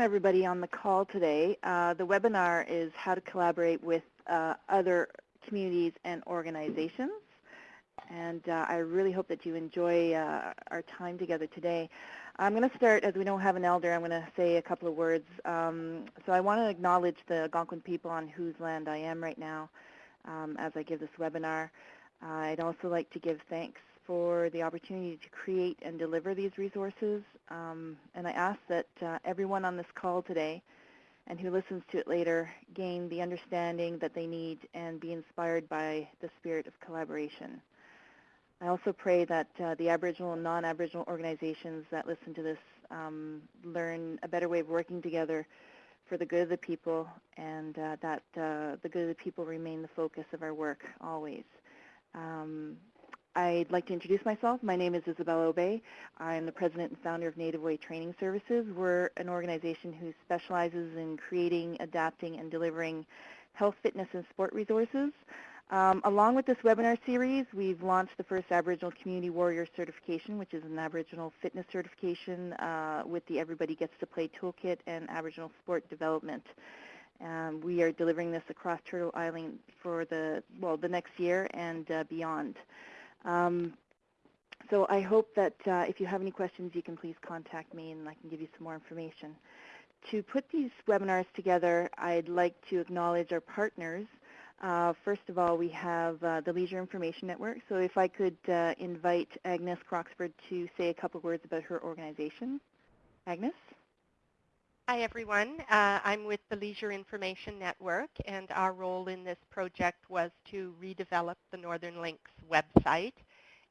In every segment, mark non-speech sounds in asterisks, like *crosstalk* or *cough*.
everybody on the call today. Uh, the webinar is how to collaborate with uh, other communities and organizations. And uh, I really hope that you enjoy uh, our time together today. I'm going to start, as we don't have an elder, I'm going to say a couple of words. Um, so I want to acknowledge the Algonquin people on whose land I am right now um, as I give this webinar. I'd also like to give thanks for the opportunity to create and deliver these resources. Um, and I ask that uh, everyone on this call today and who listens to it later gain the understanding that they need and be inspired by the spirit of collaboration. I also pray that uh, the Aboriginal and non-Aboriginal organizations that listen to this um, learn a better way of working together for the good of the people and uh, that uh, the good of the people remain the focus of our work always. Um, I'd like to introduce myself. My name is Isabel Obey. I'm the president and founder of Native Way Training Services. We're an organization who specializes in creating, adapting, and delivering health, fitness, and sport resources. Um, along with this webinar series, we've launched the first Aboriginal Community Warrior Certification, which is an Aboriginal fitness certification uh, with the Everybody Gets to Play Toolkit and Aboriginal Sport Development. Um, we are delivering this across Turtle Island for the, well, the next year and uh, beyond. Um, so I hope that uh, if you have any questions, you can please contact me and I can give you some more information. To put these webinars together, I'd like to acknowledge our partners. Uh, first of all, we have uh, the Leisure Information Network. So if I could uh, invite Agnes Croxford to say a couple words about her organization. Agnes? Hi, everyone. Uh, I'm with the Leisure Information Network, and our role in this project was to redevelop the Northern Links website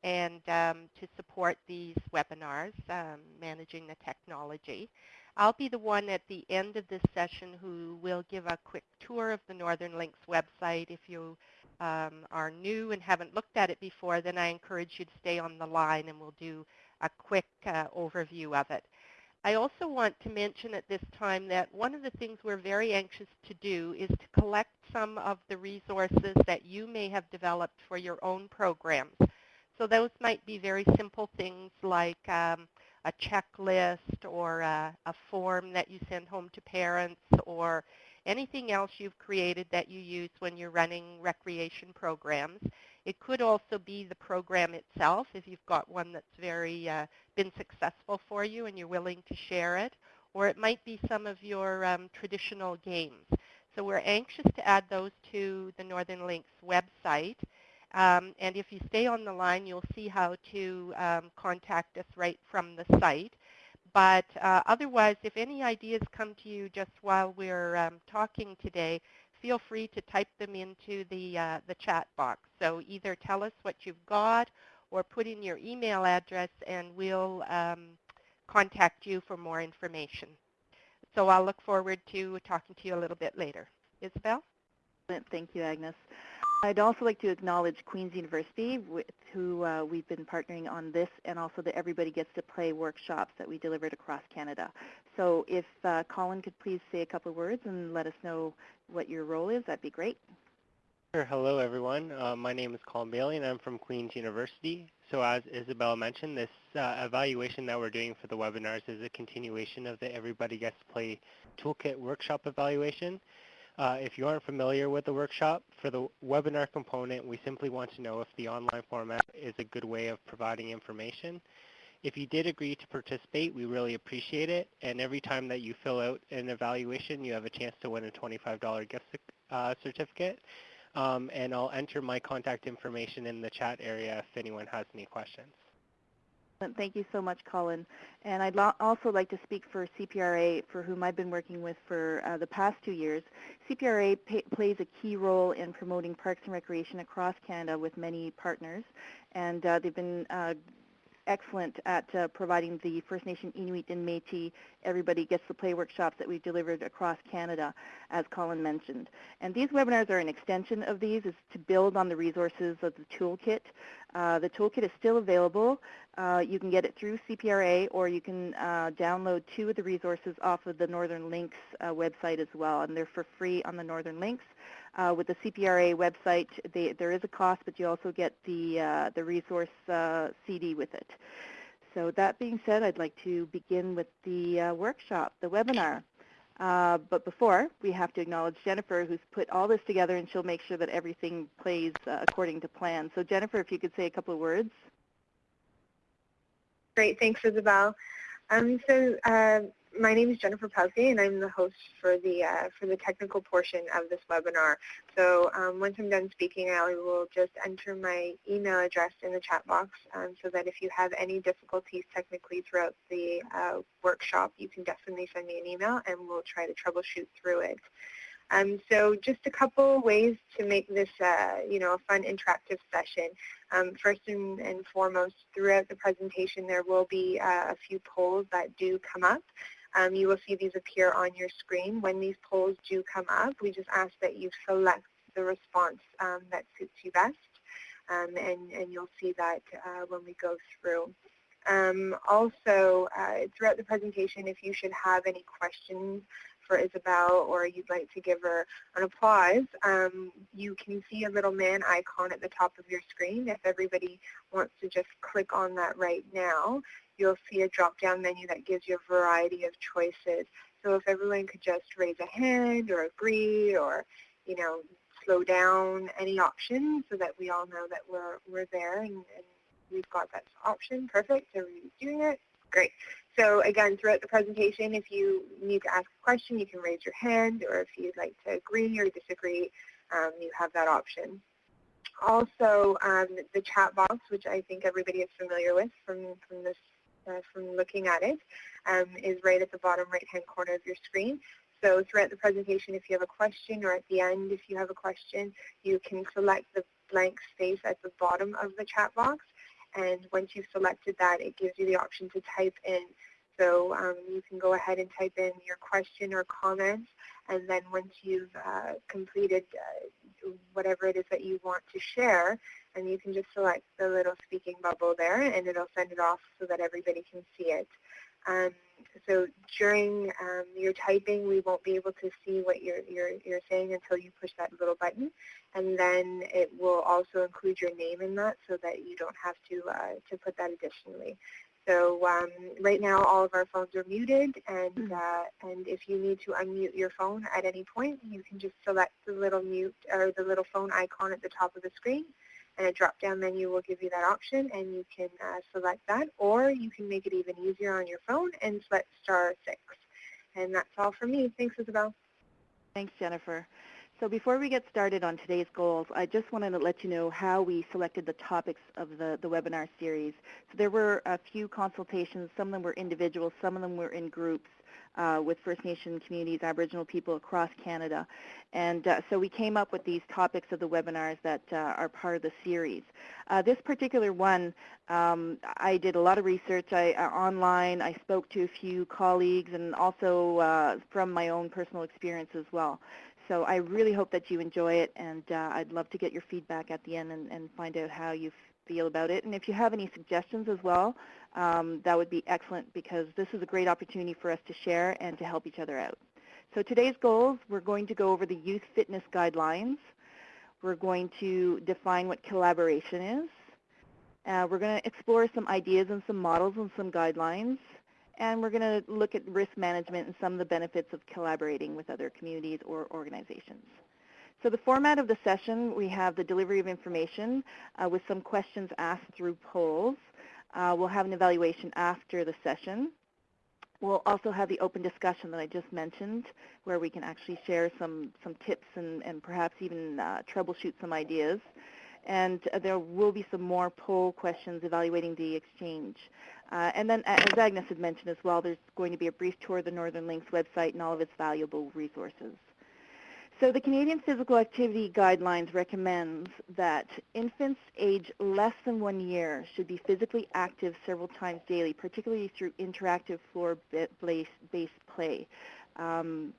and um, to support these webinars, um, managing the technology. I'll be the one at the end of this session who will give a quick tour of the Northern Links website. If you um, are new and haven't looked at it before, then I encourage you to stay on the line and we'll do a quick uh, overview of it. I also want to mention at this time that one of the things we're very anxious to do is to collect some of the resources that you may have developed for your own programs. So those might be very simple things like um, a checklist or a, a form that you send home to parents or anything else you've created that you use when you're running recreation programs. It could also be the program itself if you've got one that's very uh, been successful for you and you're willing to share it. Or it might be some of your um, traditional games. So we're anxious to add those to the Northern Links website. Um, and if you stay on the line, you'll see how to um, contact us right from the site. But uh, otherwise, if any ideas come to you just while we're um, talking today, feel free to type them into the, uh, the chat box. So either tell us what you've got or put in your email address and we'll um, contact you for more information. So I'll look forward to talking to you a little bit later. Isabel? Thank you, Agnes. I'd also like to acknowledge Queen's University, with who uh, we've been partnering on this, and also the Everybody Gets to Play workshops that we delivered across Canada. So if uh, Colin could please say a couple of words and let us know what your role is, that'd be great. Sure. Hello, everyone. Uh, my name is Colin Bailey, and I'm from Queen's University. So as Isabel mentioned, this uh, evaluation that we're doing for the webinars is a continuation of the Everybody Gets to Play Toolkit workshop evaluation. Uh, if you aren't familiar with the workshop, for the webinar component, we simply want to know if the online format is a good way of providing information. If you did agree to participate, we really appreciate it. And every time that you fill out an evaluation, you have a chance to win a $25 gift uh, certificate. Um, and I'll enter my contact information in the chat area if anyone has any questions. Thank you so much, Colin. And I'd also like to speak for CPRA, for whom I've been working with for uh, the past two years. CPRA plays a key role in promoting parks and recreation across Canada with many partners, and uh, they've been uh, excellent at uh, providing the First Nation Inuit and Métis Everybody Gets to Play workshops that we've delivered across Canada, as Colin mentioned. And these webinars are an extension of these, is to build on the resources of the toolkit. Uh, the toolkit is still available. Uh, you can get it through CPRA or you can uh, download two of the resources off of the Northern Links uh, website as well, and they're for free on the Northern Links. Uh, with the CPRA website, they, there is a cost, but you also get the, the resource CD with it. So that being said, I'd like to begin with the workshop, the webinar. Uh, but before, we have to acknowledge Jennifer, who's put all this together, and she'll make sure that everything plays uh, according to plan. So Jennifer, if you could say a couple of words. Great, thanks Isabel. Um, so uh, my name is Jennifer Pelkey and I'm the host for the uh, for the technical portion of this webinar. So um, once I'm done speaking, I will just enter my email address in the chat box um, so that if you have any difficulties technically throughout the uh, workshop, you can definitely send me an email and we'll try to troubleshoot through it. Um, so just a couple ways to make this, uh, you know, a fun interactive session. Um, first and, and, foremost, throughout the presentation, there will be uh, a few polls that do come up. Um, you will see these appear on your screen. When these polls do come up, we just ask that you select the response um, that suits you best, um, and, and you'll see that uh, when we go through. Um, also, uh, throughout the presentation, if you should have any questions for Isabel or you'd like to give her an applause, um, you can see a little man icon at the top of your screen. If everybody wants to just click on that right now, you'll see a drop-down menu that gives you a variety of choices. So if everyone could just raise a hand or agree or, you know, slow down any option so that we all know that we're, we're there and, and we've got that option. Perfect. Everybody's doing it. Great. So again, throughout the presentation, if you need to ask a question, you can raise your hand, or if you'd like to agree or disagree, um, you have that option. Also, um, the chat box, which I think everybody is familiar with from, from this uh, from looking at it, um, is right at the bottom right-hand corner of your screen. So throughout the presentation, if you have a question, or at the end, if you have a question, you can select the blank space at the bottom of the chat box. And once you've selected that, it gives you the option to type in. So um, you can go ahead and type in your question or comment, and then once you've uh, completed uh, whatever it is that you want to share, and you can just select the little speaking bubble there and it'll send it off so that everybody can see it. Um, so during um, your typing, we won't be able to see what you're, you're, you're saying until you push that little button. And then it will also include your name in that so that you don't have to, uh, to put that additionally. So um, right now all of our phones are muted and, hmm. uh, and if you need to unmute your phone at any point, you can just select the little mute or the little phone icon at the top of the screen and a drop-down menu will give you that option and you can uh, select that or you can make it even easier on your phone and select star 6. And that's all for me. Thanks, Isabel. Thanks, Jennifer. So before we get started on today's goals, I just wanted to let you know how we selected the topics of the, the webinar series. So there were a few consultations. Some of them were individual, some of them were in groups uh, with First Nation communities, Aboriginal people across Canada. And uh, so we came up with these topics of the webinars that uh, are part of the series. Uh, this particular one, um, I did a lot of research I, uh, online. I spoke to a few colleagues and also uh, from my own personal experience as well. So I really hope that you enjoy it, and I'd love to get your feedback at the end and, and find out how you feel about it. And if you have any suggestions as well, um, that would be excellent because this is a great opportunity for us to share and to help each other out. So today's goals, we're going to go over the youth fitness guidelines. We're going to define what collaboration is. Uh, we're going to explore some ideas and some models and some guidelines. And we're going to look at risk management and some of the benefits of collaborating with other communities or organizations. So the format of the session, we have the delivery of information uh, with some questions asked through polls. Uh, we'll have an evaluation after the session. We'll also have the open discussion that I just mentioned, where we can actually share some, some tips and, and perhaps even uh, troubleshoot some ideas. And uh, there will be some more poll questions evaluating the exchange. Uh, and then, as Agnes had mentioned as well, there's going to be a brief tour of the Northern Links website and all of its valuable resources. So the Canadian Physical Activity Guidelines recommends that infants age less than one year should be physically active several times daily, particularly through interactive floor-based play. Um,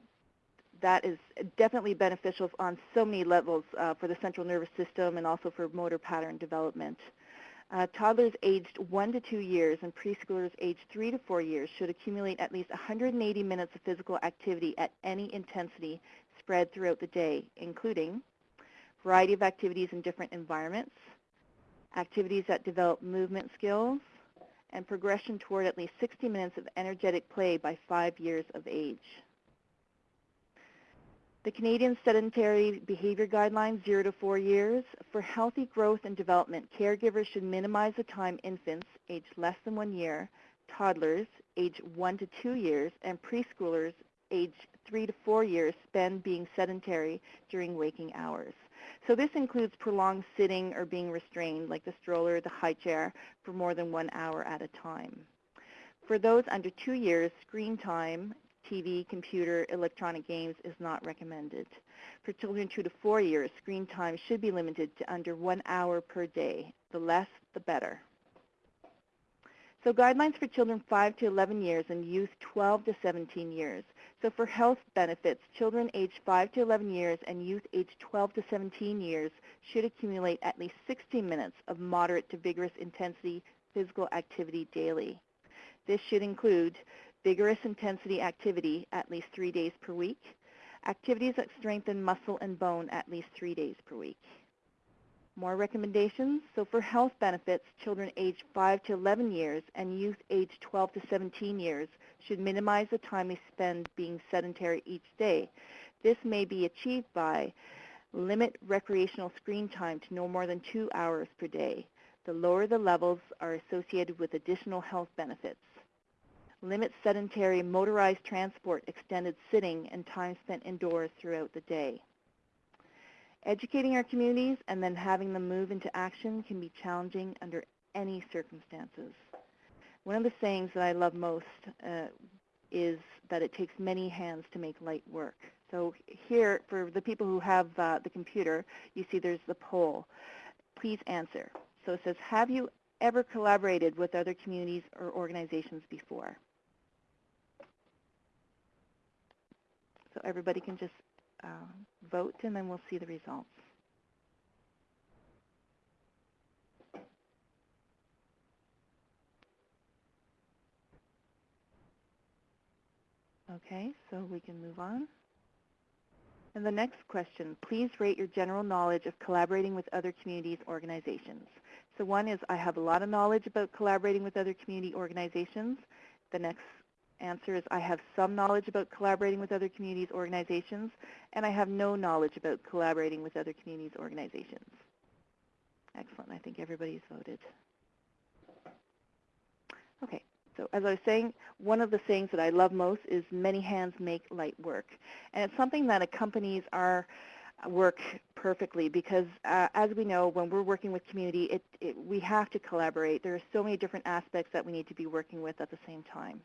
that is definitely beneficial on so many levels uh, for the central nervous system and also for motor pattern development. Uh, toddlers aged 1 to 2 years and preschoolers aged 3 to 4 years should accumulate at least 180 minutes of physical activity at any intensity spread throughout the day, including variety of activities in different environments, activities that develop movement skills, and progression toward at least 60 minutes of energetic play by five years of age. The Canadian Sedentary Behavior Guidelines, 0 to 4 years. For healthy growth and development, caregivers should minimize the time infants aged less than 1 year, toddlers aged 1 to 2 years, and preschoolers aged 3 to 4 years spend being sedentary during waking hours. So this includes prolonged sitting or being restrained, like the stroller, the high chair, for more than one hour at a time. For those under two years, screen time, TV, computer, electronic games is not recommended. For children two to four years, screen time should be limited to under one hour per day. The less, the better. So guidelines for children 5 to 11 years and youth 12 to 17 years. So for health benefits, children aged 5 to 11 years and youth aged 12 to 17 years should accumulate at least 60 minutes of moderate to vigorous intensity physical activity daily. This should include vigorous intensity activity at least three days per week, activities that strengthen muscle and bone at least three days per week. More recommendations. So for health benefits, children aged 5 to 11 years and youth aged 12 to 17 years should minimize the time they spend being sedentary each day. This may be achieved by limit recreational screen time to no more than two hours per day. The lower the levels are associated with additional health benefits. Limit sedentary motorized transport, extended sitting, and time spent indoors throughout the day. Educating our communities and then having them move into action can be challenging under any circumstances. One of the sayings that I love most uh, is that it takes many hands to make light work. So here, for the people who have uh, the computer, you see there's the poll. Please answer. So it says, have you ever collaborated with other communities or organizations before? So everybody can just uh, vote and then we'll see the results. Okay, so we can move on. And the next question, please rate your general knowledge of collaborating with other communities organizations. So one is I have a lot of knowledge about collaborating with other community organizations. The next answer is I have some knowledge about collaborating with other communities organizations, and I have no knowledge about collaborating with other communities organizations. Excellent. I think everybody's voted. Okay. So as I was saying, one of the things that I love most is many hands make light work. And it's something that accompanies our work perfectly because uh, as we know, when we're working with community, it, it, we have to collaborate. There are so many different aspects that we need to be working with at the same time.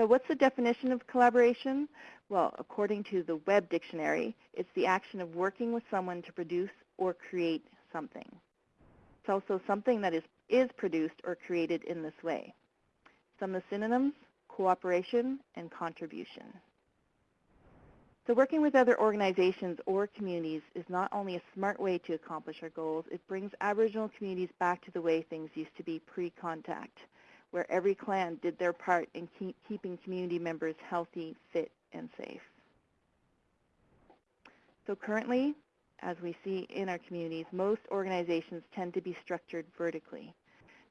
So what's the definition of collaboration? Well, according to the Web Dictionary, it's the action of working with someone to produce or create something. It's also something that is, is produced or created in this way. Some of the synonyms, cooperation and contribution. So working with other organizations or communities is not only a smart way to accomplish our goals, it brings Aboriginal communities back to the way things used to be pre-contact, where every clan did their part in keep keeping community members healthy, fit, and safe. So currently, as we see in our communities, most organizations tend to be structured vertically.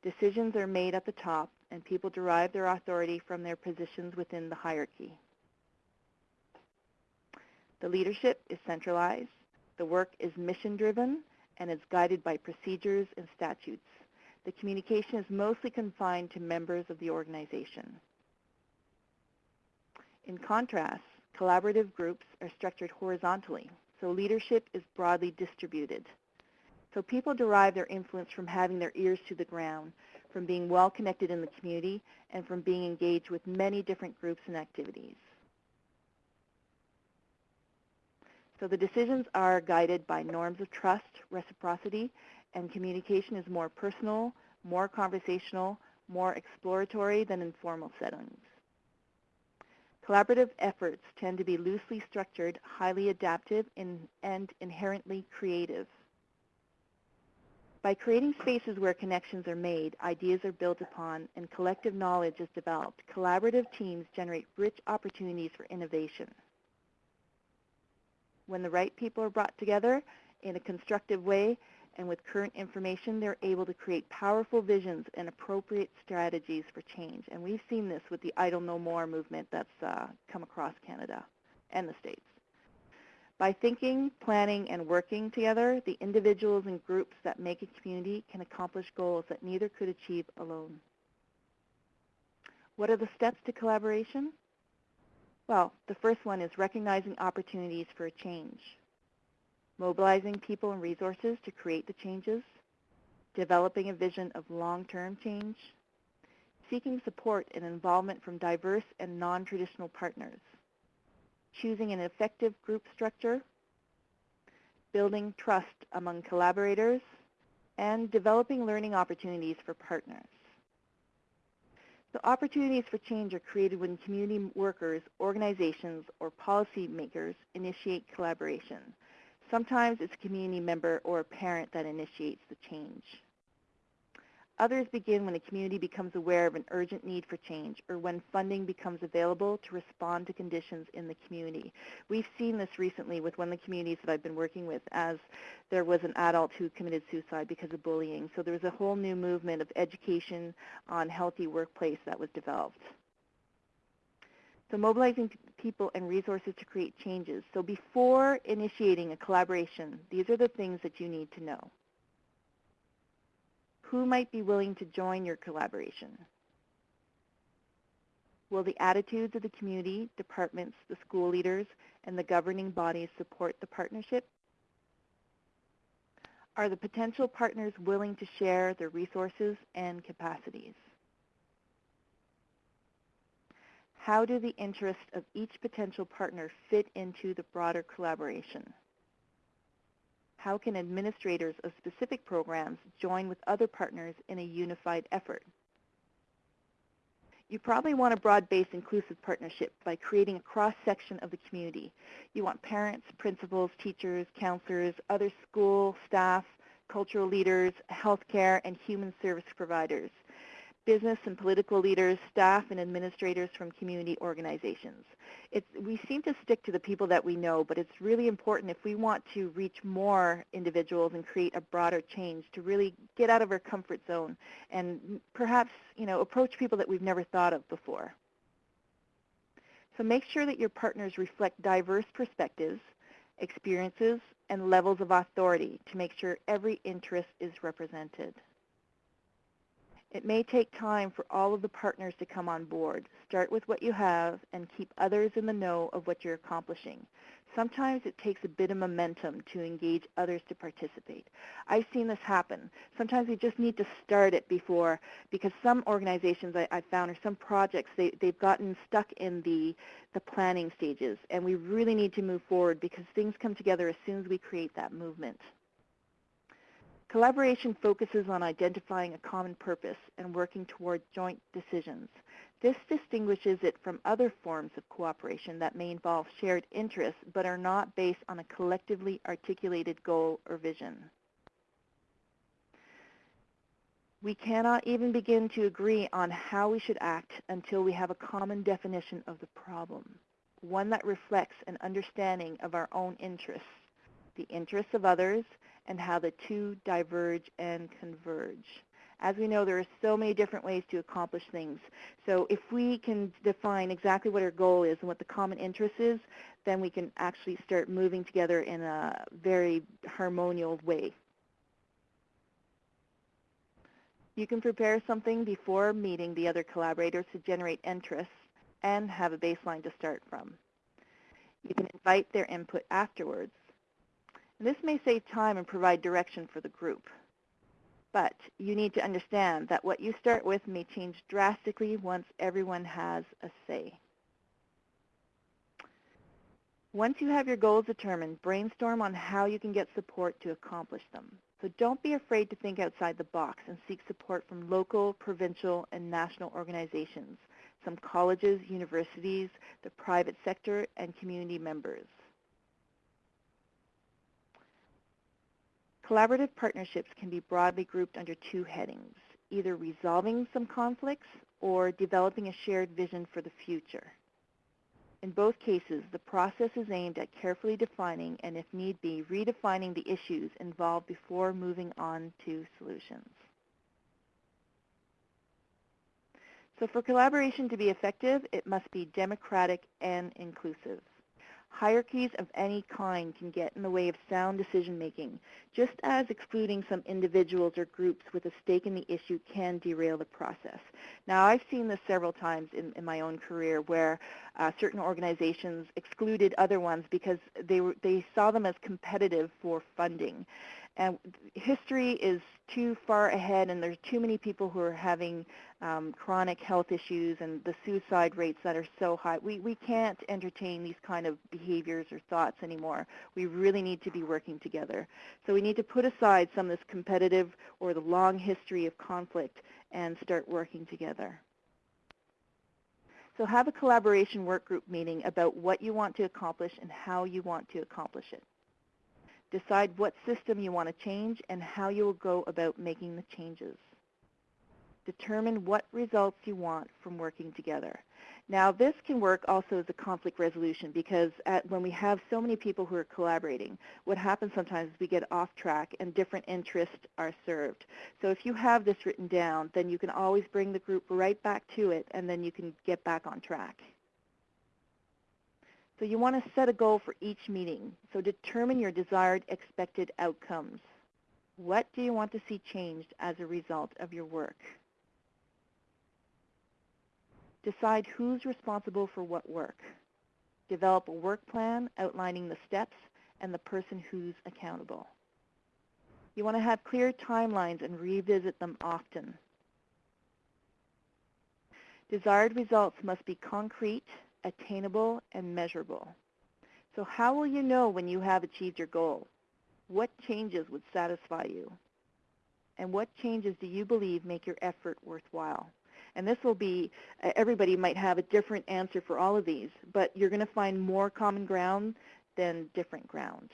Decisions are made at the top, and people derive their authority from their positions within the hierarchy. The leadership is centralized, the work is mission-driven, and is guided by procedures and statutes. The communication is mostly confined to members of the organization. In contrast, collaborative groups are structured horizontally, so leadership is broadly distributed. So people derive their influence from having their ears to the ground, from being well connected in the community, and from being engaged with many different groups and activities. So the decisions are guided by norms of trust, reciprocity, and communication is more personal, more conversational, more exploratory than informal settings. Collaborative efforts tend to be loosely structured, highly adaptive, and inherently creative. By creating spaces where connections are made, ideas are built upon, and collective knowledge is developed, collaborative teams generate rich opportunities for innovation. When the right people are brought together in a constructive way and with current information, they're able to create powerful visions and appropriate strategies for change. And we've seen this with the Idle No More movement that's uh, come across Canada and the States. By thinking, planning, and working together, the individuals and groups that make a community can accomplish goals that neither could achieve alone. What are the steps to collaboration? Well, the first one is recognizing opportunities for change, mobilizing people and resources to create the changes, developing a vision of long-term change, seeking support and involvement from diverse and non-traditional partners, choosing an effective group structure, building trust among collaborators, and developing learning opportunities for partners. The opportunities for change are created when community workers, organizations, or policymakers initiate collaboration. Sometimes it's a community member or a parent that initiates the change. Others begin when a community becomes aware of an urgent need for change or when funding becomes available to respond to conditions in the community. We've seen this recently with one of the communities that I've been working with as there was an adult who committed suicide because of bullying. So there was a whole new movement of education on healthy workplace that was developed. So mobilizing people and resources to create changes. So before initiating a collaboration, these are the things that you need to know who might be willing to join your collaboration? Will the attitudes of the community, departments, the school leaders, and the governing bodies support the partnership? Are the potential partners willing to share their resources and capacities? How do the interests of each potential partner fit into the broader collaboration? how can administrators of specific programs join with other partners in a unified effort? You probably want a broad-based inclusive partnership by creating a cross-section of the community. You want parents, principals, teachers, counselors, other school staff, cultural leaders, healthcare, and human service providers business and political leaders, staff, and administrators from community organizations. It's, we seem to stick to the people that we know, but it's really important if we want to reach more individuals and create a broader change to really get out of our comfort zone and perhaps you know, approach people that we've never thought of before. So make sure that your partners reflect diverse perspectives, experiences, and levels of authority to make sure every interest is represented. It may take time for all of the partners to come on board. Start with what you have and keep others in the know of what you're accomplishing. Sometimes it takes a bit of momentum to engage others to participate. I've seen this happen. Sometimes we just need to start it before, because some organizations I, I found or some projects, they, they've gotten stuck in the, the planning stages, and we really need to move forward because things come together as soon as we create that movement. Collaboration focuses on identifying a common purpose and working toward joint decisions. This distinguishes it from other forms of cooperation that may involve shared interests but are not based on a collectively articulated goal or vision. We cannot even begin to agree on how we should act until we have a common definition of the problem, one that reflects an understanding of our own interests, the interests of others, and how the two diverge and converge. As we know, there are so many different ways to accomplish things. So if we can define exactly what our goal is and what the common interest is, then we can actually start moving together in a very harmonious way. You can prepare something before meeting the other collaborators to generate interest and have a baseline to start from. You can invite their input afterwards this may save time and provide direction for the group. But you need to understand that what you start with may change drastically once everyone has a say. Once you have your goals determined, brainstorm on how you can get support to accomplish them. So don't be afraid to think outside the box and seek support from local, provincial, and national organizations, some colleges, universities, the private sector, and community members. Collaborative partnerships can be broadly grouped under two headings, either resolving some conflicts or developing a shared vision for the future. In both cases, the process is aimed at carefully defining and, if need be, redefining the issues involved before moving on to solutions. So for collaboration to be effective, it must be democratic and inclusive. Hierarchies of any kind can get in the way of sound decision making, just as excluding some individuals or groups with a stake in the issue can derail the process. Now, I've seen this several times in, in my own career where uh, certain organizations excluded other ones because they, were, they saw them as competitive for funding. And history is too far ahead and there's too many people who are having um, chronic health issues and the suicide rates that are so high. We, we can't entertain these kind of behaviors or thoughts anymore. We really need to be working together. So we need to put aside some of this competitive or the long history of conflict and start working together. So have a collaboration work group meeting about what you want to accomplish and how you want to accomplish it. Decide what system you want to change and how you will go about making the changes. Determine what results you want from working together. Now this can work also as a conflict resolution because at, when we have so many people who are collaborating, what happens sometimes is we get off track and different interests are served. So if you have this written down, then you can always bring the group right back to it and then you can get back on track. So you want to set a goal for each meeting. So determine your desired expected outcomes. What do you want to see changed as a result of your work? Decide who's responsible for what work. Develop a work plan outlining the steps and the person who's accountable. You want to have clear timelines and revisit them often. Desired results must be concrete attainable, and measurable. So how will you know when you have achieved your goal? What changes would satisfy you? And what changes do you believe make your effort worthwhile? And this will be, uh, everybody might have a different answer for all of these, but you're going to find more common ground than different ground.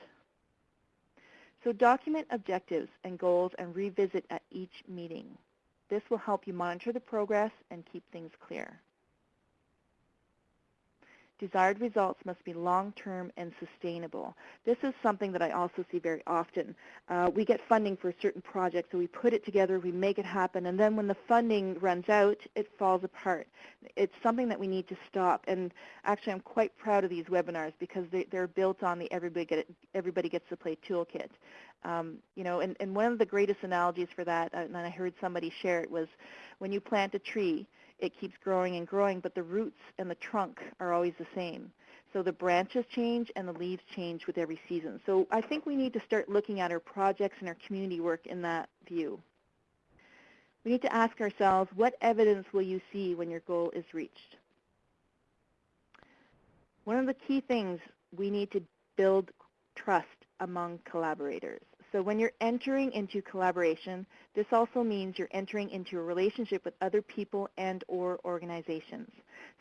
So document objectives and goals and revisit at each meeting. This will help you monitor the progress and keep things clear. Desired results must be long-term and sustainable. This is something that I also see very often. Uh, we get funding for a certain project, so we put it together, we make it happen, and then when the funding runs out, it falls apart. It's something that we need to stop, and actually I'm quite proud of these webinars because they, are built on the Everybody, Get Everybody Gets to Play toolkit. Um, you know, and, and one of the greatest analogies for that, uh, and I heard somebody share it, was when you plant a tree, it keeps growing and growing, but the roots and the trunk are always the same. So the branches change and the leaves change with every season. So I think we need to start looking at our projects and our community work in that view. We need to ask ourselves, what evidence will you see when your goal is reached? One of the key things we need to build trust among collaborators. So when you're entering into collaboration, this also means you're entering into a relationship with other people and or organizations.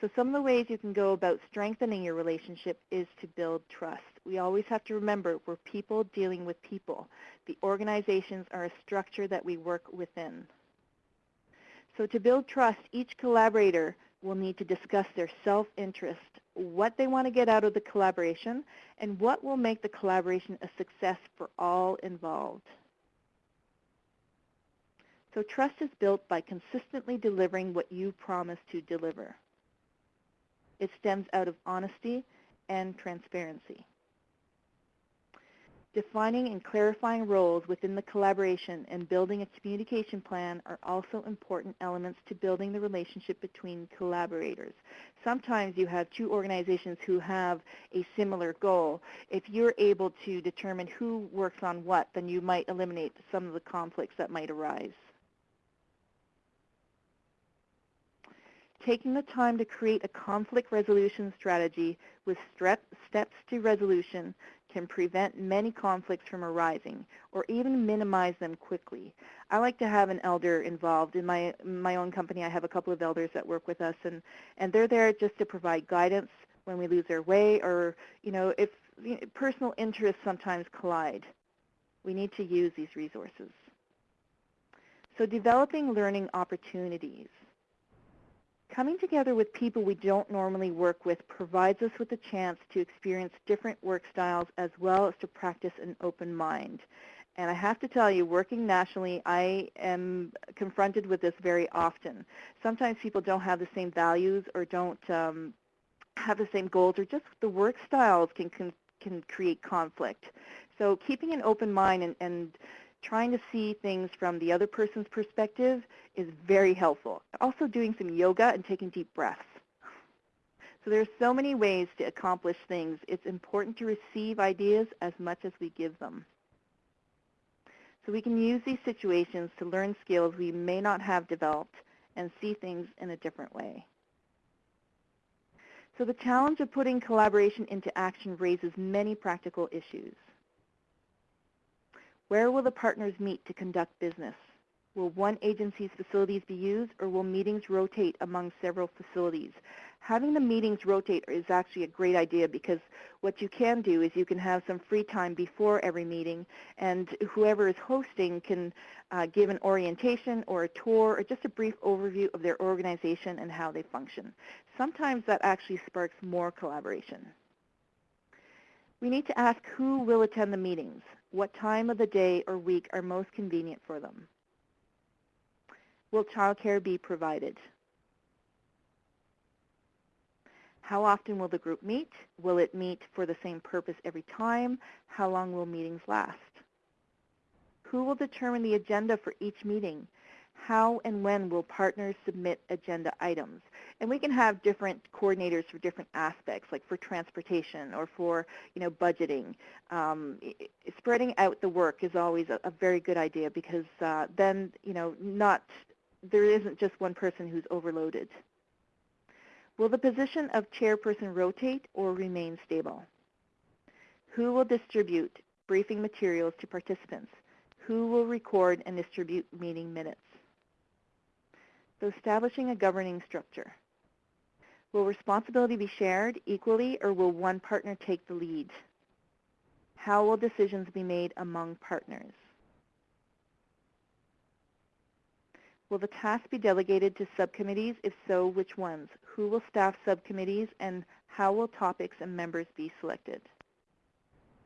So some of the ways you can go about strengthening your relationship is to build trust. We always have to remember we're people dealing with people. The organizations are a structure that we work within. So to build trust, each collaborator will need to discuss their self-interest, what they want to get out of the collaboration, and what will make the collaboration a success for all involved. So trust is built by consistently delivering what you promise to deliver. It stems out of honesty and transparency. Defining and clarifying roles within the collaboration and building a communication plan are also important elements to building the relationship between collaborators. Sometimes you have two organizations who have a similar goal. If you're able to determine who works on what, then you might eliminate some of the conflicts that might arise. Taking the time to create a conflict resolution strategy with steps to resolution can prevent many conflicts from arising or even minimize them quickly. I like to have an elder involved. In my, my own company, I have a couple of elders that work with us, and, and they're there just to provide guidance when we lose our way or, you know, if you know, personal interests sometimes collide. We need to use these resources. So developing learning opportunities. Coming together with people we don't normally work with provides us with a chance to experience different work styles as well as to practice an open mind. And I have to tell you, working nationally, I am confronted with this very often. Sometimes people don't have the same values or don't um, have the same goals or just the work styles can, can, can create conflict. So keeping an open mind and, and trying to see things from the other person's perspective is very helpful. Also doing some yoga and taking deep breaths. So there's so many ways to accomplish things. It's important to receive ideas as much as we give them. So we can use these situations to learn skills we may not have developed and see things in a different way. So the challenge of putting collaboration into action raises many practical issues. Where will the partners meet to conduct business? Will one agency's facilities be used or will meetings rotate among several facilities? Having the meetings rotate is actually a great idea because what you can do is you can have some free time before every meeting and whoever is hosting can uh, give an orientation or a tour or just a brief overview of their organization and how they function. Sometimes that actually sparks more collaboration. We need to ask who will attend the meetings, what time of the day or week are most convenient for them. Will childcare be provided? How often will the group meet? Will it meet for the same purpose every time? How long will meetings last? Who will determine the agenda for each meeting? How and when will partners submit agenda items? And we can have different coordinators for different aspects, like for transportation or for you know budgeting. Um, spreading out the work is always a, a very good idea because uh, then you know not there isn't just one person who's overloaded. Will the position of chairperson rotate or remain stable? Who will distribute briefing materials to participants? Who will record and distribute meeting minutes? So establishing a governing structure. Will responsibility be shared equally or will one partner take the lead? How will decisions be made among partners? Will the task be delegated to subcommittees? If so, which ones? Who will staff subcommittees and how will topics and members be selected?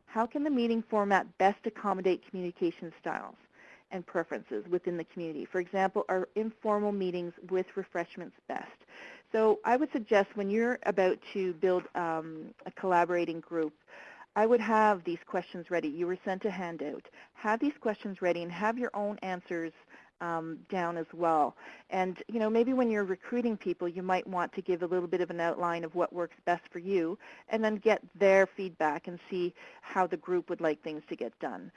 How can the meeting format best accommodate communication styles and preferences within the community? For example, are informal meetings with refreshments best? So I would suggest when you're about to build um, a collaborating group, I would have these questions ready. You were sent a handout. Have these questions ready and have your own answers um, down as well. And you know, maybe when you're recruiting people, you might want to give a little bit of an outline of what works best for you, and then get their feedback and see how the group would like things to get done.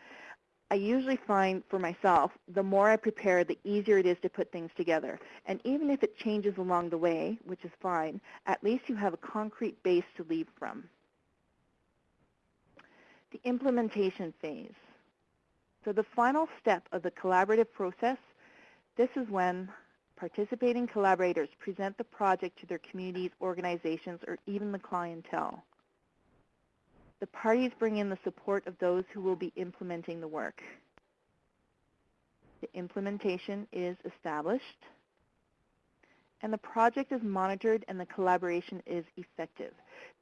I usually find for myself, the more I prepare, the easier it is to put things together. And even if it changes along the way, which is fine, at least you have a concrete base to leave from. The implementation phase. So the final step of the collaborative process this is when participating collaborators present the project to their communities, organizations, or even the clientele. The parties bring in the support of those who will be implementing the work. The implementation is established, and the project is monitored and the collaboration is effective.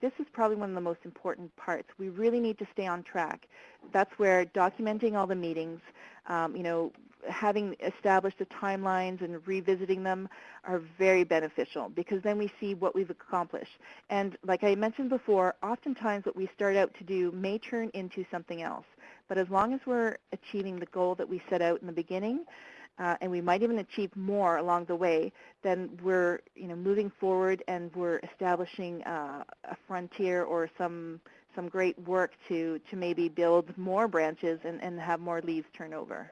This is probably one of the most important parts. We really need to stay on track. That's where documenting all the meetings, um, you know, having established the timelines and revisiting them are very beneficial because then we see what we've accomplished. And like I mentioned before, oftentimes what we start out to do may turn into something else. But as long as we're achieving the goal that we set out in the beginning, uh, and we might even achieve more along the way, then we're you know, moving forward and we're establishing uh, a frontier or some, some great work to, to maybe build more branches and, and have more leaves turn over.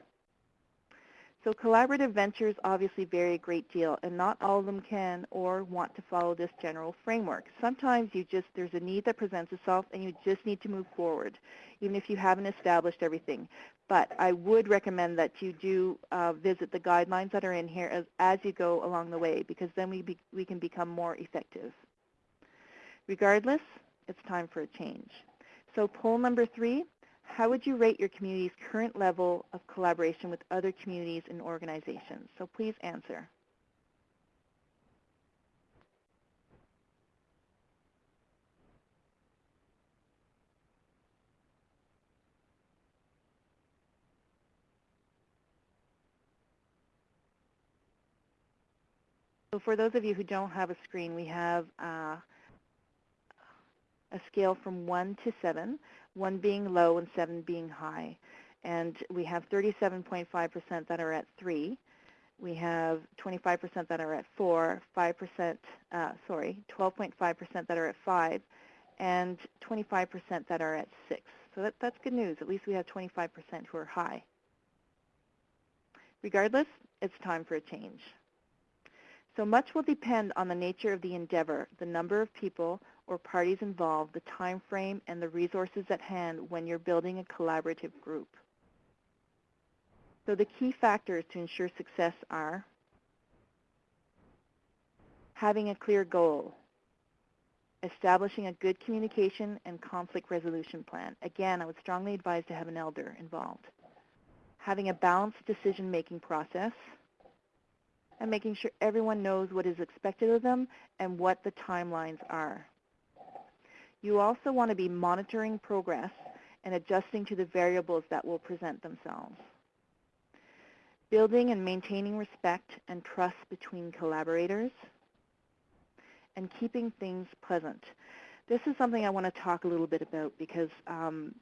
So collaborative ventures obviously vary a great deal, and not all of them can or want to follow this general framework. Sometimes you just, there's a need that presents itself and you just need to move forward, even if you haven't established everything. But I would recommend that you do uh, visit the guidelines that are in here as, as you go along the way, because then we, be, we can become more effective. Regardless, it's time for a change. So poll number three, how would you rate your community's current level of collaboration with other communities and organizations? So please answer. So for those of you who don't have a screen, we have uh, a scale from 1 to 7, 1 being low and 7 being high. And we have 37.5% that are at 3. We have 25% that are at 4, 5%, uh, sorry, 12.5% that are at 5, and 25% that are at 6. So that, that's good news. At least we have 25% who are high. Regardless, it's time for a change. So much will depend on the nature of the endeavor, the number of people or parties involved, the time frame, and the resources at hand when you're building a collaborative group. So the key factors to ensure success are having a clear goal, establishing a good communication and conflict resolution plan. Again, I would strongly advise to have an elder involved. Having a balanced decision-making process, and making sure everyone knows what is expected of them and what the timelines are. You also want to be monitoring progress and adjusting to the variables that will present themselves. Building and maintaining respect and trust between collaborators, and keeping things pleasant. This is something I want to talk a little bit about because um,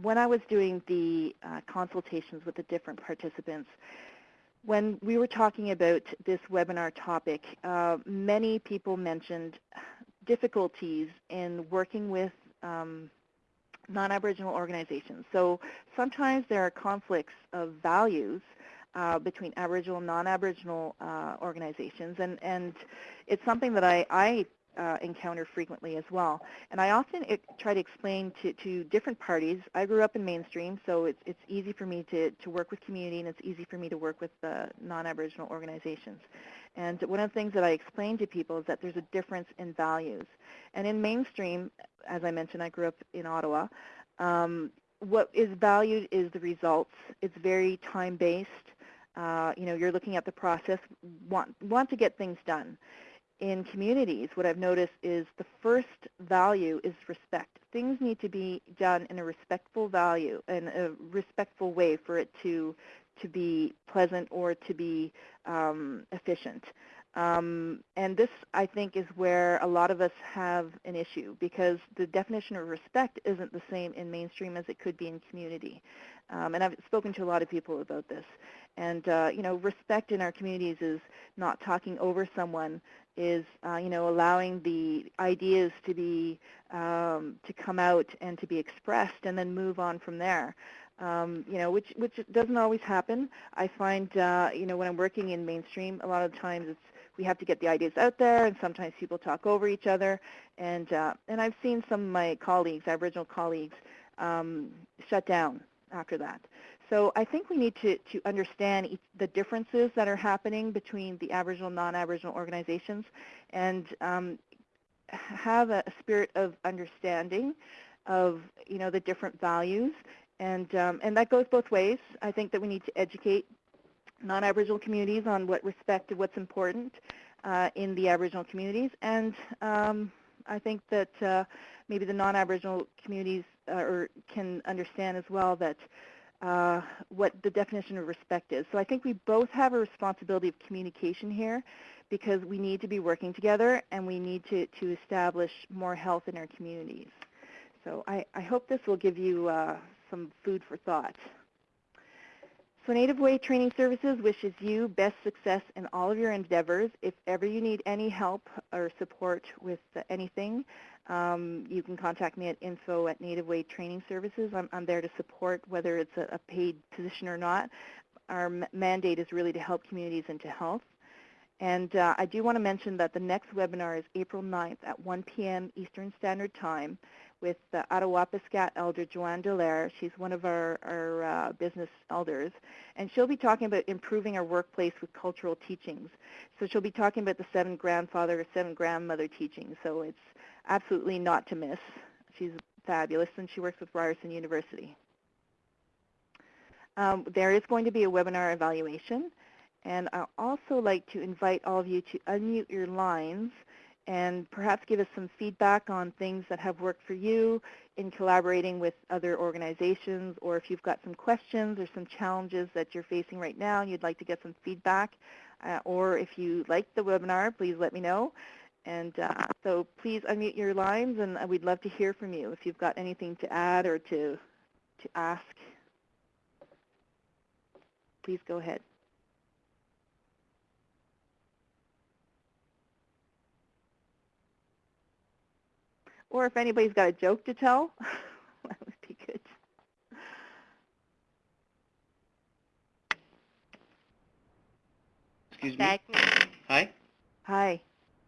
when I was doing the uh, consultations with the different participants, when we were talking about this webinar topic, uh, many people mentioned difficulties in working with um, non-Aboriginal organizations. So sometimes there are conflicts of values uh, between Aboriginal and non-Aboriginal uh, organizations, and, and it's something that I, I uh, encounter frequently as well. And I often it, try to explain to, to different parties. I grew up in mainstream, so it's, it's easy for me to, to work with community and it's easy for me to work with uh, non-Aboriginal organizations. And one of the things that I explain to people is that there's a difference in values. And in mainstream, as I mentioned, I grew up in Ottawa, um, what is valued is the results. It's very time-based. Uh, you know, you're looking at the process, want, want to get things done in communities, what I've noticed is the first value is respect. Things need to be done in a respectful value, in a respectful way for it to to be pleasant or to be um, efficient. Um, and this, I think, is where a lot of us have an issue because the definition of respect isn't the same in mainstream as it could be in community. Um, and I've spoken to a lot of people about this. And, uh, you know, respect in our communities is not talking over someone, is, uh, you know, allowing the ideas to be, um, to come out and to be expressed and then move on from there. Um, you know, which, which doesn't always happen. I find, uh, you know, when I'm working in mainstream, a lot of times it's, we have to get the ideas out there, and sometimes people talk over each other. And, uh, and I've seen some of my colleagues, Aboriginal colleagues, um, shut down after that. So I think we need to, to understand each, the differences that are happening between the Aboriginal and non-Aboriginal organizations and um, have a, spirit of understanding of you know the different values and um, and that goes both ways. I think that we need to educate non-Aboriginal communities on what respect what's important uh, in the Aboriginal communities and um, I think that uh, maybe the non-Aboriginal communities uh, or can understand as well that uh, what the definition of respect is. So I think we both have a responsibility of communication here because we need to be working together and we need to, to establish more health in our communities. So I, I hope this will give you uh, some food for thought. So Native Way Training Services wishes you best success in all of your endeavors. If ever you need any help or support with anything, um, you can contact me at info at Native Way Training Services. I'm, I'm there to support whether it's a, a paid position or not. Our mandate is really to help communities into health. And uh, I do want to mention that the next webinar is April 9th at 1 p.m. Eastern Standard Time with the Attawapiskat elder Joanne Dallaire. She's one of our, our uh, business elders. And she'll be talking about improving our workplace with cultural teachings. So she'll be talking about the seven grandfather or seven grandmother teachings. So it's absolutely not to miss. She's fabulous and she works with Ryerson University. Um, there is going to be a webinar evaluation. And I'd also like to invite all of you to unmute your lines and perhaps give us some feedback on things that have worked for you in collaborating with other organizations, or if you've got some questions or some challenges that you're facing right now and you'd like to get some feedback, uh, or if you liked the webinar, please let me know. And uh, so please unmute your lines, and uh, we'd love to hear from you if you've got anything to add or to, to ask. Please go ahead. Or if anybody's got a joke to tell, *laughs* that would be good. Excuse me. Hi, Hi.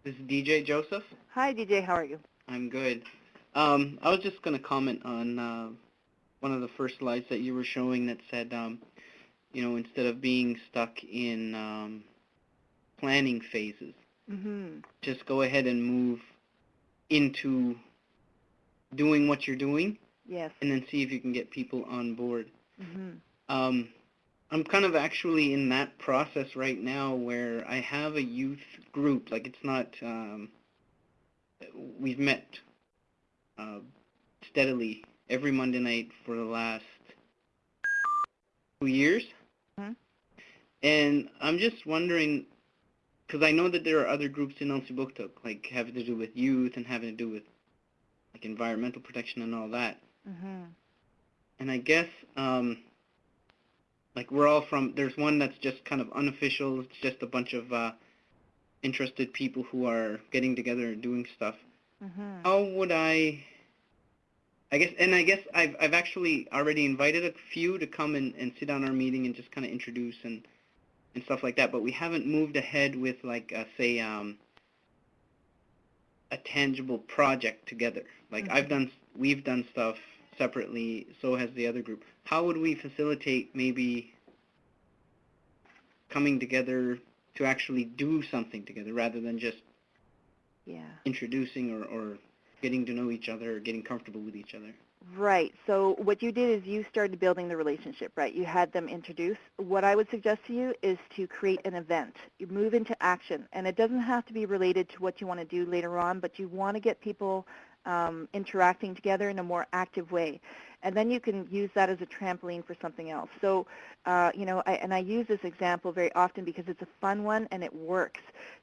this is DJ Joseph. Hi, DJ. How are you? I'm good. Um, I was just going to comment on uh, one of the first slides that you were showing that said, um, you know, instead of being stuck in um, planning phases, Mm-hmm. just go ahead and move into doing what you're doing Yes. and then see if you can get people on board. Mm-hmm. Um, I'm kind of actually in that process right now where I have a youth group. Like it's not, um, we've met uh, steadily every Monday night for the last two years. Mhm. And I'm just wondering, because I know that there are other groups in Elsipogtog, like having to do with youth and having to do with like environmental protection and all that. Mm-hmm. And I guess, um, like we're all from, there's one that's just kind of unofficial. It's just a bunch of uh, interested people who are getting together and doing stuff. Mm-hmm. How would I, I guess, and I guess I've, I've actually already invited a few to come and, and sit on our meeting and just kind of introduce and, and stuff like that. But we haven't moved ahead with like, uh, say, um, a tangible project together. Like I've mm-hmm. done, we've done stuff separately, so has the other group. How would we facilitate maybe coming together to actually do something together rather than just Yeah. introducing or, or getting to know each other or getting comfortable with each other? Right. So what you did is you started building the relationship, right? You had them introduce. What I would suggest to you is to create an event. You move into action, and it doesn't have to be related to what you want to do later on, but you want to get people um, interacting together in a more active way. And then you can use that as a trampoline for something else. So, uh, you know, I, and I use this example very often because it's a fun one and it works.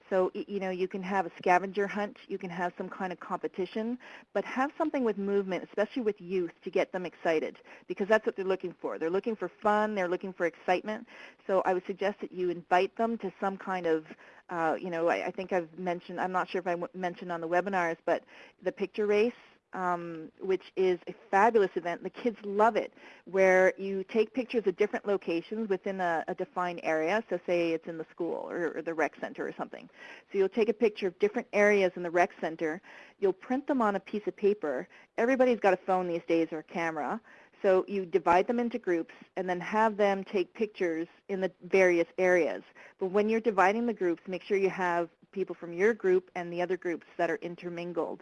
So, you know, you can have a scavenger hunt, you can have some kind of competition, but have something with movement, especially with youth, to get them excited because that's what they're looking for. They're looking for fun, they're looking for excitement. So I would suggest that you invite them to some kind of, uh, you know, I, I think I've mentioned, I'm not sure if I mentioned on the webinars, but the picture race, um, which is a fabulous event. The kids love it, where you take pictures of different locations within a, a defined area. So say it's in the school or, or the rec center or something. So you'll take a picture of different areas in the rec center. You'll print them on a piece of paper. Everybody's got a phone these days or a camera. So you divide them into groups and then have them take pictures in the various areas. But when you're dividing the groups, make sure you have people from your group and the other groups that are intermingled.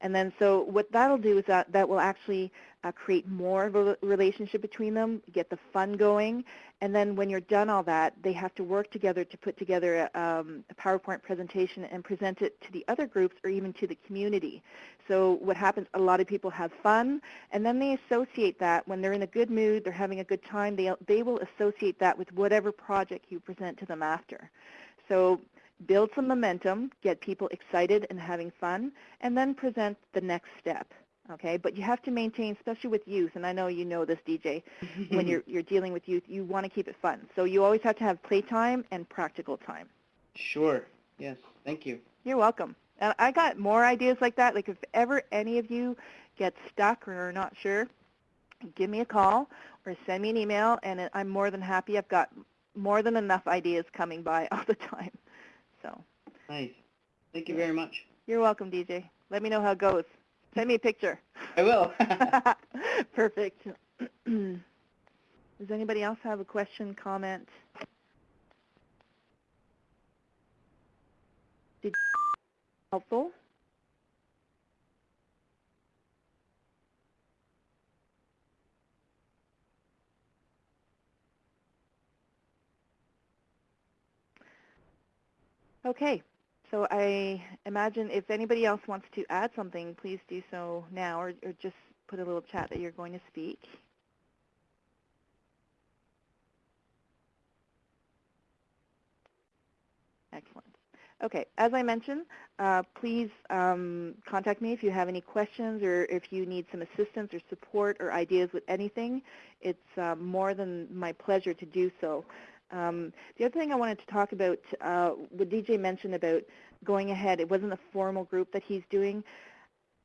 And then so what that'll do is that that will actually uh, create more of a relationship between them, get the fun going, and then when you're done all that, they have to work together to put together a, um, a PowerPoint presentation and present it to the other groups or even to the community. So what happens, a lot of people have fun, and then they associate that when they're in a good mood, they're having a good time, they, they will associate that with whatever project you present to them after. So build some momentum, get people excited and having fun, and then present the next step. Okay, but you have to maintain, especially with youth, and I know you know this, DJ, when you're, *laughs* you're dealing with youth, you want to keep it fun. So you always have to have playtime and practical time. Sure. Yes. Thank you. You're welcome. And I got more ideas like that. Like if ever any of you get stuck or are not sure, give me a call or send me an email, and I'm more than happy. I've got more than enough ideas coming by *laughs* all the time. So Nice. Thank you very much. you're welcome, DJ. Let me know how it goes. Send me a picture. I will. *laughs* *laughs* Perfect. *clears throat* Does anybody else have a question, comment? Did helpful? Okay, so I imagine if anybody else wants to add something, please do so now or, or just put a little chat that you're going to speak. Excellent. Okay, as I mentioned, uh, please um, contact me if you have any questions or if you need some assistance or support or ideas with anything. It's uh, more than my pleasure to do so. Um, the other thing I wanted to talk about, uh, what DJ mentioned about going ahead, it wasn't a formal group that he's doing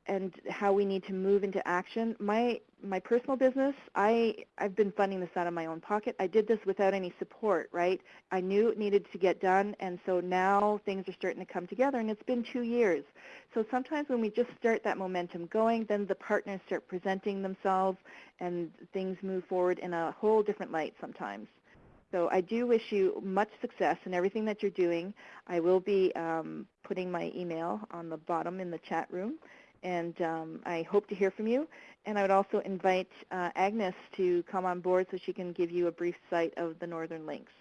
and how we need to move into action. My my personal business, I I've been funding this out of my own pocket. I did this without any support, right? I knew it needed to get done, and so now things are starting to come together. And it's been two years. So sometimes when we just start that momentum going, then the partners start presenting themselves, and things move forward in a whole different light sometimes. So I do wish you much success in everything that you're doing. I will be um, putting my email on the bottom in the chat room and um, I hope to hear from you. And I would also invite uh, Agnes to come on board so she can give you a brief sight of the Northern Links.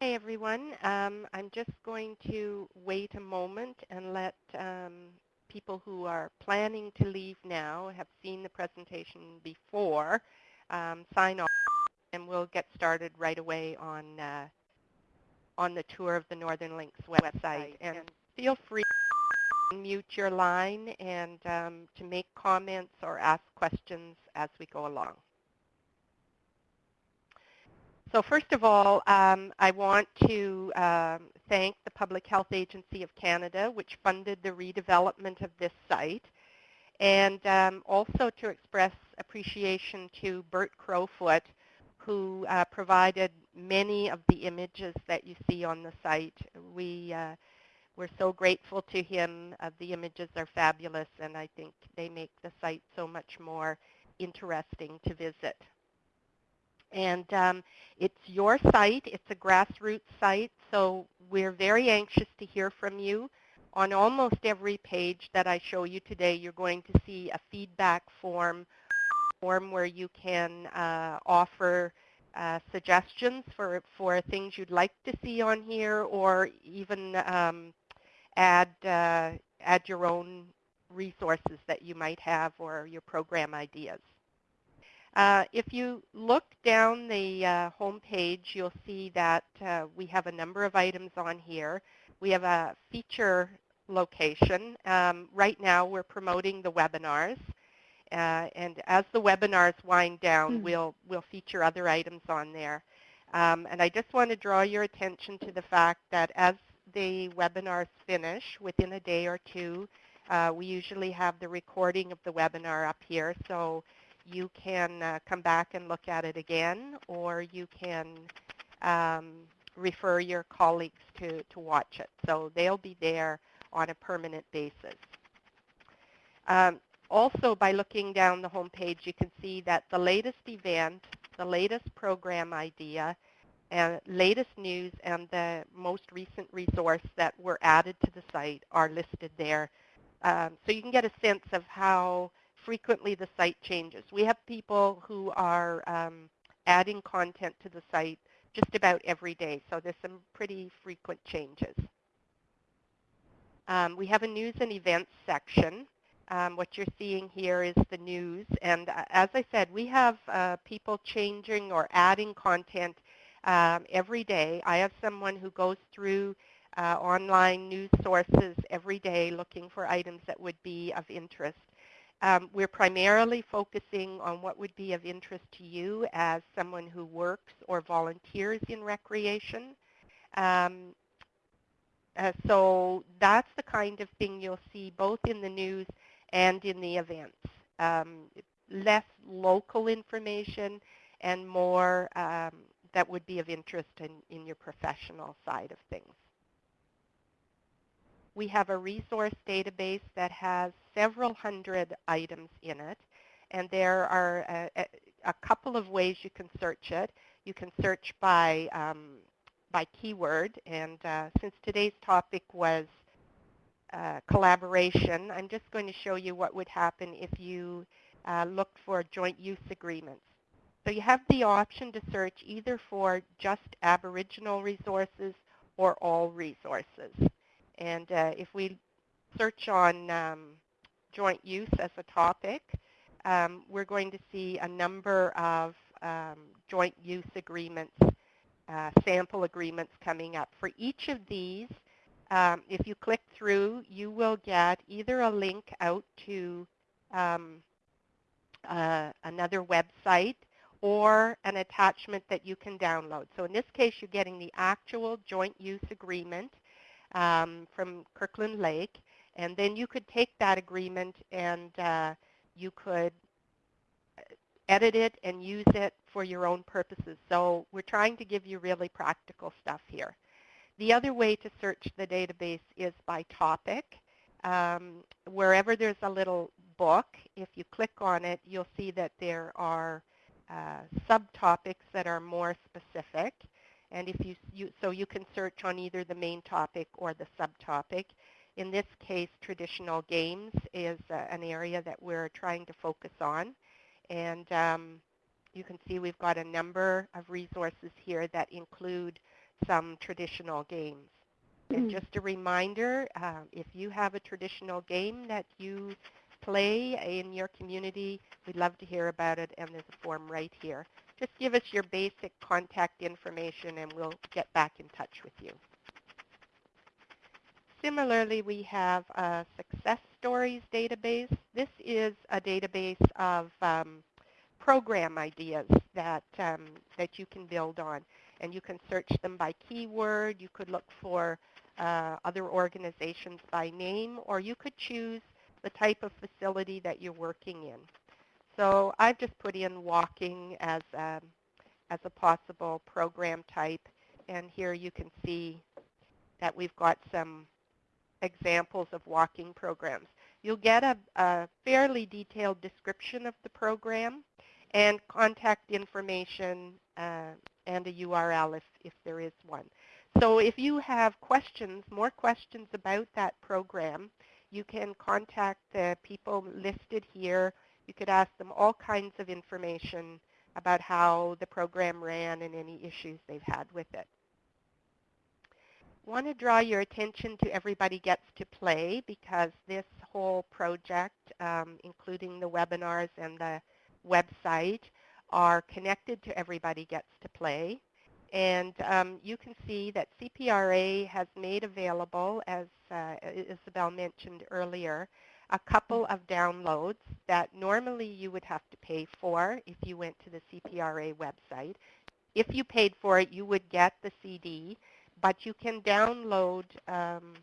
Hey everyone, um, I'm just going to wait a moment and let um, people who are planning to leave now, have seen the presentation before, um, sign off and we'll get started right away on uh, on the tour of the Northern Links website. And feel free to mute your line and um, to make comments or ask questions as we go along. So first of all, um, I want to um, thank the Public Health Agency of Canada, which funded the redevelopment of this site, and um, also to express appreciation to Bert Crowfoot, who uh, provided many of the images that you see on the site. We, uh, we're so grateful to him. Uh, the images are fabulous, and I think they make the site so much more interesting to visit. And um, it's your site. It's a grassroots site, so we're very anxious to hear from you. On almost every page that I show you today, you're going to see a feedback form form where you can uh, offer uh, suggestions for, for things you'd like to see on here or even um, add, uh, add your own resources that you might have or your program ideas. Uh, if you look down the uh, home page, you'll see that uh, we have a number of items on here. We have a feature location. Um, right now we're promoting the webinars. Uh, and as the webinars wind down, mm. we'll, we'll feature other items on there. Um, and I just want to draw your attention to the fact that as the webinars finish within a day or two, uh, we usually have the recording of the webinar up here. So you can uh, come back and look at it again, or you can um, refer your colleagues to, to watch it. So they'll be there on a permanent basis. Um, also, by looking down the home page, you can see that the latest event, the latest program idea, and latest news and the most recent resource that were added to the site are listed there. Um, so you can get a sense of how frequently the site changes. We have people who are um, adding content to the site just about every day, so there's some pretty frequent changes. Um, we have a news and events section. Um, what you're seeing here is the news. And uh, as I said, we have uh, people changing or adding content um, every day. I have someone who goes through uh, online news sources every day looking for items that would be of interest. Um, we're primarily focusing on what would be of interest to you as someone who works or volunteers in recreation. Um, uh, so that's the kind of thing you'll see both in the news and in the events. Um, less local information and more um, that would be of interest in, in your professional side of things. We have a resource database that has several hundred items in it, and there are a, a couple of ways you can search it. You can search by, um, by keyword, and uh, since today's topic was uh, collaboration, I'm just going to show you what would happen if you uh, looked for joint use agreements. So you have the option to search either for just Aboriginal resources or all resources. And uh, if we search on um, joint use as a topic, um, we're going to see a number of um, joint use agreements, uh, sample agreements coming up. For each of these, um, if you click through, you will get either a link out to um, uh, another website or an attachment that you can download. So in this case, you're getting the actual joint use agreement um, from Kirkland Lake, and then you could take that agreement and uh, you could uh, edit it and use it for your own purposes. So we're trying to give you really practical stuff here. The other way to search the database is by topic. Um, wherever there's a little book, if you click on it, you'll see that there are uh, subtopics that are more specific. And if you, you, so you can search on either the main topic or the subtopic. In this case, traditional games is uh, an area that we're trying to focus on. And um, you can see we've got a number of resources here that include some traditional games. And just a reminder, uh, if you have a traditional game that you play in your community, we'd love to hear about it, and there's a form right here. Just give us your basic contact information, and we'll get back in touch with you. Similarly, we have a success stories database. This is a database of um, program ideas that, um, that you can build on. And you can search them by keyword. You could look for uh, other organizations by name, or you could choose the type of facility that you're working in. So I've just put in walking as a, um, as a possible program type. And here you can see that we've got some examples of walking programs. You'll get a, a fairly detailed description of the program and contact information uh, and a URL if, if there is one. So if you have questions, more questions about that program, you can contact the people listed here. You could ask them all kinds of information about how the program ran and any issues they've had with it. I want to draw your attention to Everybody Gets to Play because this whole project, um, including the webinars and the website, are connected to Everybody Gets to Play. And um, you can see that CPRA has made available, as uh, Isabel mentioned earlier, a couple of downloads that normally you would have to pay for if you went to the CPRA website. If you paid for it, you would get the CD, but you can download um,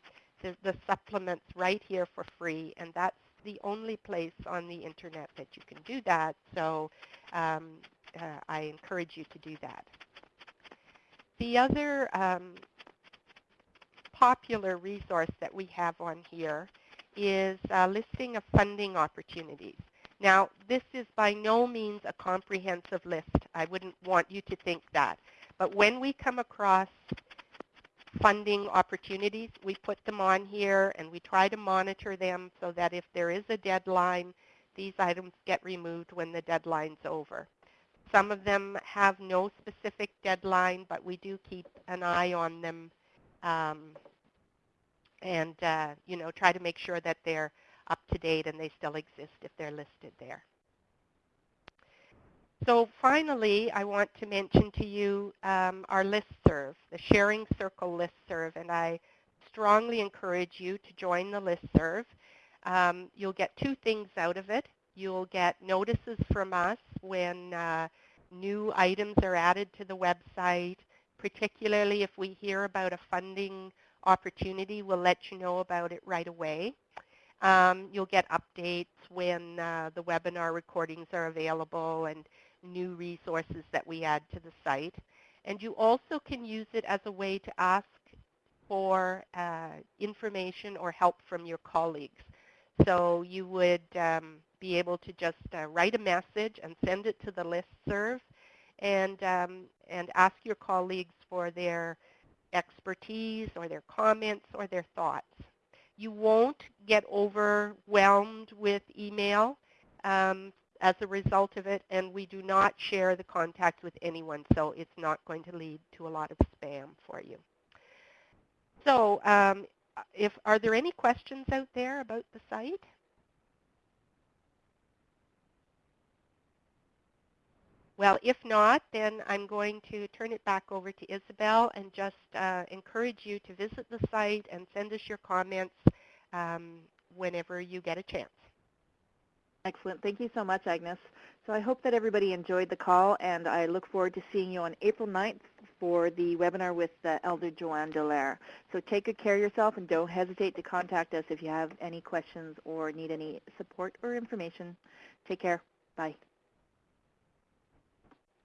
the, the supplements right here for free, and that's the only place on the internet that you can do that. So um, uh, I encourage you to do that. The other um, popular resource that we have on here is a listing of funding opportunities. Now, this is by no means a comprehensive list. I wouldn't want you to think that. But when we come across funding opportunities, we put them on here and we try to monitor them so that if there is a deadline, these items get removed when the deadline's over. Some of them have no specific deadline, but we do keep an eye on them um, and uh, you know try to make sure that they're up to date and they still exist if they're listed there. So finally, I want to mention to you um, our listserv, the Sharing Circle listserv, and I strongly encourage you to join the listserv. Um, you'll get two things out of it. You'll get notices from us when uh, new items are added to the website, particularly if we hear about a funding opportunity, we'll let you know about it right away. Um, you'll get updates when uh, the webinar recordings are available and new resources that we add to the site. And you also can use it as a way to ask for uh, information or help from your colleagues. So you would um, be able to just uh, write a message and send it to the list serve and, um, and ask your colleagues for their expertise or their comments or their thoughts. You won't get overwhelmed with email um, as a result of it, and we do not share the contact with anyone, so it's not going to lead to a lot of spam for you. So um, if, are there any questions out there about the site? Well, if not, then I'm going to turn it back over to Isabel and just uh, encourage you to visit the site and send us your comments um, whenever you get a chance. Excellent. Thank you so much, Agnes. So I hope that everybody enjoyed the call, and I look forward to seeing you on April 9th for the webinar with uh, Elder Joanne Dallaire. So take good care of yourself, and don't hesitate to contact us if you have any questions or need any support or information. Take care. Bye.